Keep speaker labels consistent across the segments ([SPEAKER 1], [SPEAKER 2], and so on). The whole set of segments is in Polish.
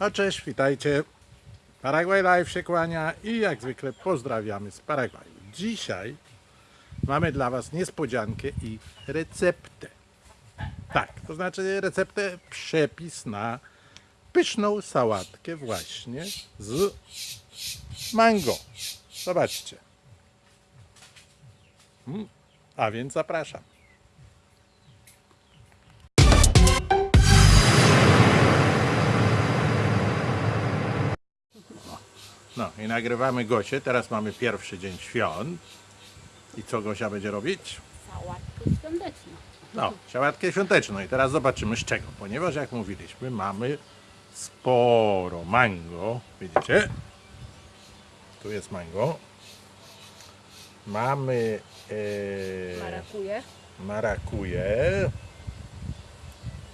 [SPEAKER 1] No cześć, witajcie. Paraguay Live się kłania i jak zwykle pozdrawiamy z Paragwaju. Dzisiaj mamy dla Was niespodziankę i receptę. Tak, to znaczy receptę, przepis na pyszną sałatkę właśnie z mango. Zobaczcie. Mm, A więc zapraszam. No i nagrywamy Gosię. Teraz mamy pierwszy dzień świąt. I co Gosia będzie robić?
[SPEAKER 2] Sałatkę świąteczną.
[SPEAKER 1] No, sałatkę świąteczną. I teraz zobaczymy z czego. Ponieważ jak mówiliśmy, mamy sporo mango. Widzicie? Tu jest mango. Mamy e,
[SPEAKER 2] Marakuje.
[SPEAKER 1] marakuje.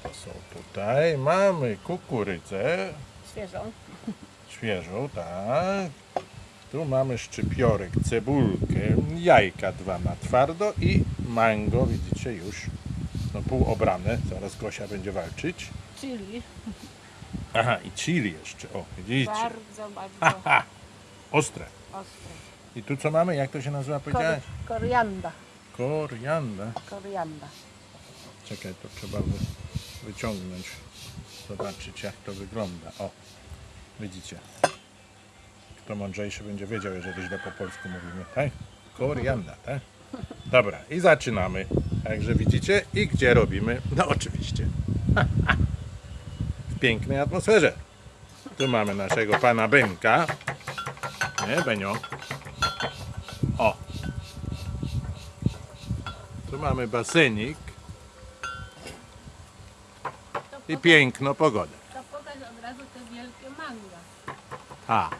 [SPEAKER 1] To są tutaj. Mamy kukurydzę.
[SPEAKER 2] Świeżą.
[SPEAKER 1] Świeżą, tak. Tu mamy szczypiorek, cebulkę, jajka dwa na twardo i mango, widzicie już, no pół obrane, zaraz Gosia będzie walczyć.
[SPEAKER 2] Chili.
[SPEAKER 1] Aha, i chili jeszcze, o, widzicie,
[SPEAKER 2] Bardzo, bardzo
[SPEAKER 1] ha, ostre.
[SPEAKER 2] ostre.
[SPEAKER 1] I tu co mamy, jak to się nazywa,
[SPEAKER 2] Kor korianda.
[SPEAKER 1] Korianda.
[SPEAKER 2] Korianda.
[SPEAKER 1] Czekaj, to trzeba wy, wyciągnąć, zobaczyć jak to wygląda, o, widzicie. Kto mądrzejszy będzie wiedział, jeżeli źle po polsku mówimy, tak? Korianda, tak? Dobra, i zaczynamy. Także widzicie, i gdzie robimy? No oczywiście. W pięknej atmosferze. Tu mamy naszego pana Benka. Nie, Benio? O. Tu mamy basenik i piękno pogody.
[SPEAKER 2] Te wielkie manga.
[SPEAKER 1] A.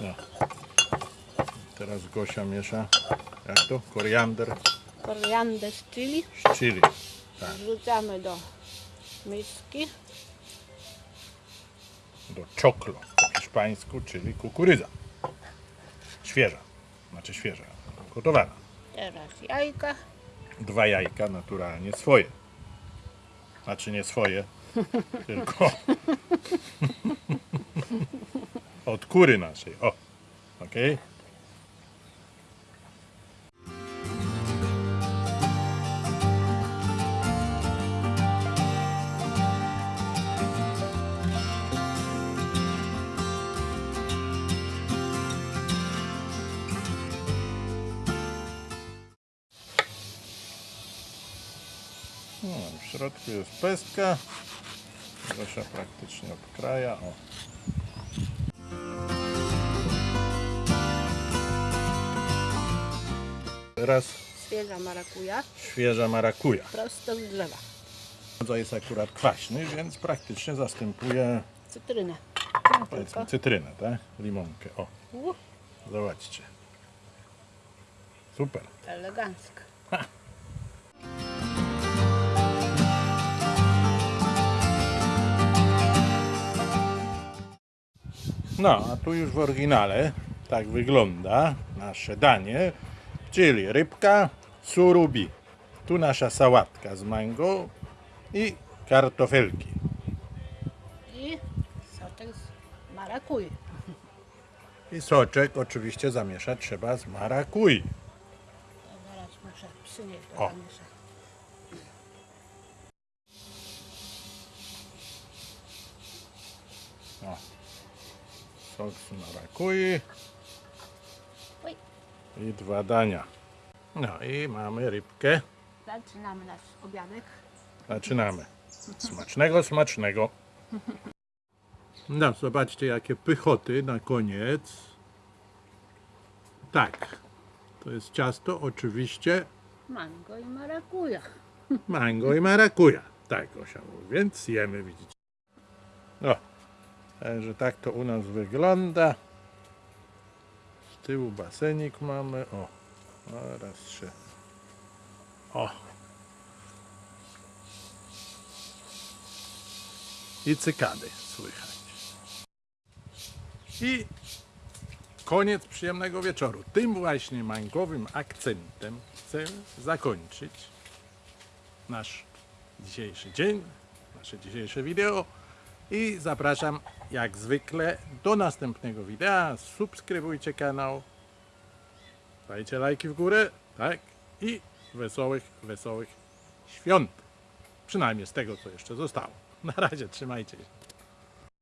[SPEAKER 1] No. Teraz Gosia miesza. Jak to? Koriander
[SPEAKER 2] Koriandę z chili
[SPEAKER 1] z chili. Tak.
[SPEAKER 2] wrzucamy do miski.
[SPEAKER 1] Do czoklo po hiszpańsku, czyli kukurydza. Świeża. Znaczy świeża. Gotowana.
[SPEAKER 2] Teraz jajka.
[SPEAKER 1] Dwa jajka naturalnie swoje. Znaczy nie swoje, Od kurina si. Oh. Okay. W środku jest pestka. Gosia praktycznie obkraja. O. Teraz
[SPEAKER 2] Świeża marakuja.
[SPEAKER 1] świeża marakuja.
[SPEAKER 2] Prosto z drzewa.
[SPEAKER 1] To jest akurat kwaśny, więc praktycznie zastępuje
[SPEAKER 2] Cytrynę. No,
[SPEAKER 1] powiedzmy cytrynę, tak? Limonkę. O, zobaczcie. Super.
[SPEAKER 2] elegancko.
[SPEAKER 1] No, a tu już w oryginale tak wygląda nasze danie, czyli rybka surubi. Tu nasza sałatka z mango i kartofelki.
[SPEAKER 2] I soczek z marakuj.
[SPEAKER 1] I soczek oczywiście zamieszać trzeba z marakuj.
[SPEAKER 2] Zaraz muszę przynieść do
[SPEAKER 1] O.
[SPEAKER 2] zamieszania.
[SPEAKER 1] O. Sok z marakui i dwa dania. No i mamy rybkę.
[SPEAKER 2] Zaczynamy nasz obiadek.
[SPEAKER 1] Zaczynamy. Smacznego, smacznego. No, zobaczcie jakie pychoty na koniec. Tak, to jest ciasto oczywiście
[SPEAKER 2] Mango i marakuja.
[SPEAKER 1] mango i marakuja. Tak, mówi, więc jemy, widzicie. No, także tak to u nas wygląda. Z tyłu basenik mamy, o, teraz się, o. I cykady słychać. I koniec przyjemnego wieczoru. Tym właśnie mangowym akcentem chcę zakończyć nasz dzisiejszy dzień, nasze dzisiejsze wideo. I zapraszam jak zwykle do następnego wideo. Subskrybujcie kanał. Dajcie lajki w górę. Tak. I wesołych, wesołych świąt. Przynajmniej z tego, co jeszcze zostało. Na razie, trzymajcie się.